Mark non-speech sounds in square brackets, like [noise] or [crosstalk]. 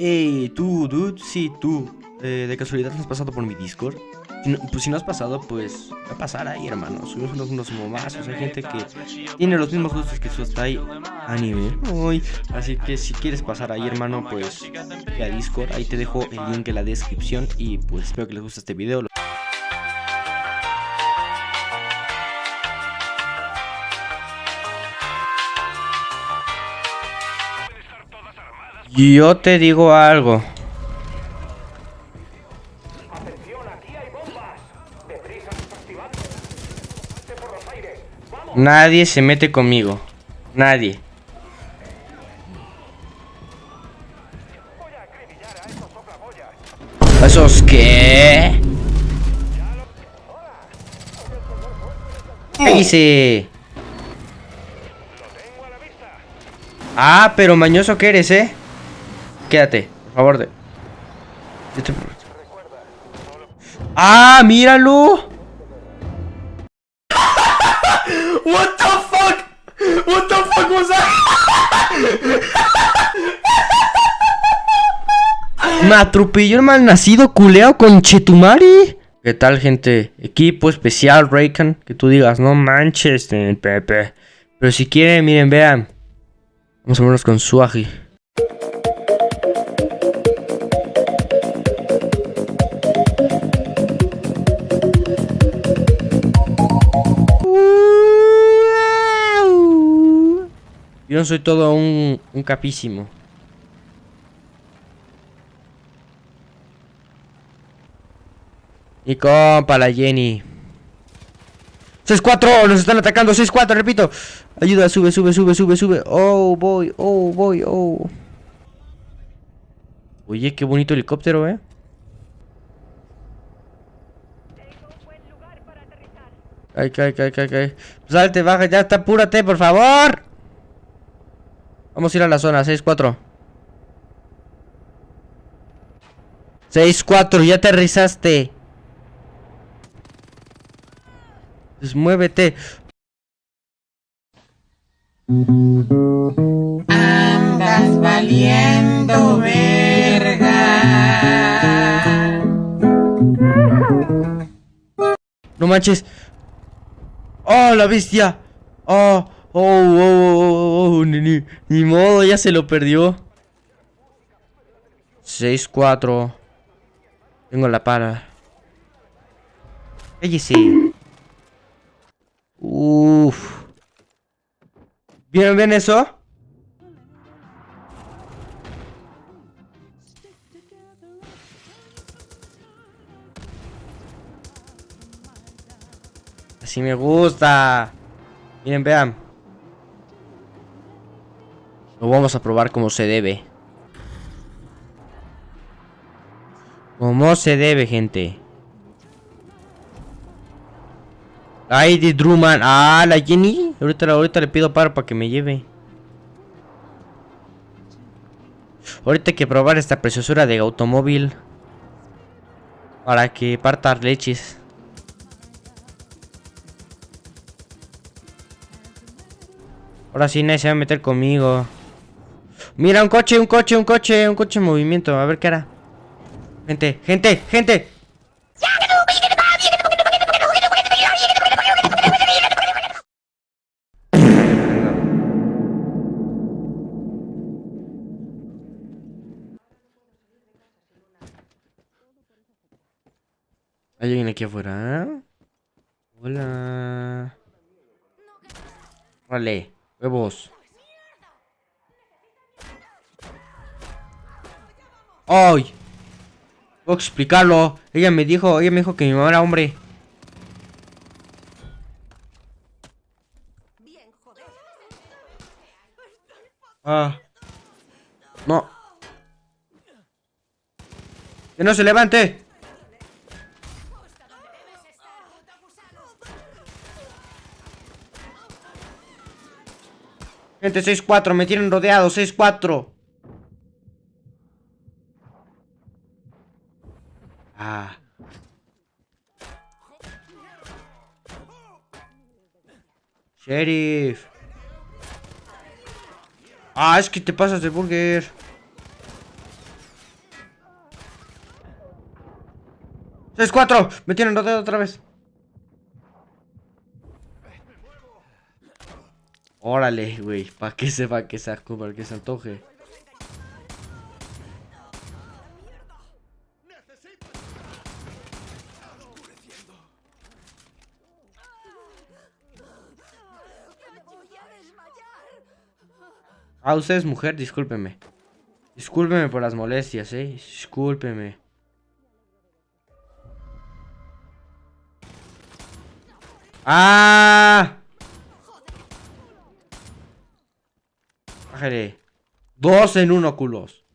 Hey, tú, dude, sí, tú. Eh, ¿De casualidad has pasado por mi Discord? Si no, pues si no has pasado, pues va a pasar ahí, hermano. Subimos unos, unos momazos. Hay gente que tiene los mismos gustos que su hasta ahí. Uy, así que si quieres pasar ahí, hermano, pues a Discord. Ahí te dejo el link en la descripción. Y pues espero que les guste este video. Yo te digo algo. Nadie se mete conmigo. Nadie. ¿Esos qué? ¿Qué hice? Ah, pero mañoso que eres, ¿eh? Quédate, por favor. De... ¡Ah, míralo! [laughs] What the fuck? What the fuck was that? Me atropelló el mal nacido culeo con Chetumari. ¿Qué tal, gente? Equipo especial, Raycan. Que tú digas, no manches, Pepe. Pero si quieren, miren, vean. Vamos a vernos con Suagi. Yo no soy todo un, un capísimo. Y compa, la Jenny. 6-4, nos están atacando. 6-4, repito. Ayuda, sube, sube, sube, sube, sube. Oh, voy, oh, voy, oh. Oye, qué bonito helicóptero, eh. Ay, cae, cae, cae, cae. Salte, baja, ya está, apúrate, por favor. Vamos a ir a la zona, 6-4 6-4, ya aterrizaste. Pues muévete. Andas valiendo verga. No manches. Oh, la bestia. Oh Oh, oh, oh, oh, ni, modo, ya se lo perdió. 6-4. Tengo la para. Cállese. Uff. ¿Vieron bien eso? Así me gusta. Miren, vean. Lo vamos a probar como se debe. Como se debe, gente. Ay, de Druman. Ah, la Jenny. Ahorita, ahorita le pido paro para que me lleve. Ahorita hay que probar esta preciosura de automóvil. Para que parta leches. Ahora sí nadie se va a meter conmigo. Mira, un coche, un coche, un coche, un coche en movimiento. A ver qué hará. Gente, gente, gente. ¿Hay alguien aquí afuera? Hola. Vale, huevos. ¡Ay! Puedo explicarlo. Ella me dijo, ella me dijo que mi mamá era hombre. Ah. No. Que no se levante. Gente, 6-4, me tienen rodeado, 6-4. Ah. Sheriff. Ah, es que te pasas de burger. ¡Es cuatro! ¡Me tienen rodeado otra vez! Órale, güey, para que sepa que se para que se antoje. Ah, usted es mujer, discúlpeme. Discúlpeme por las molestias, eh. Discúlpeme. ¡Ah! Bájale. Dos en uno, culos.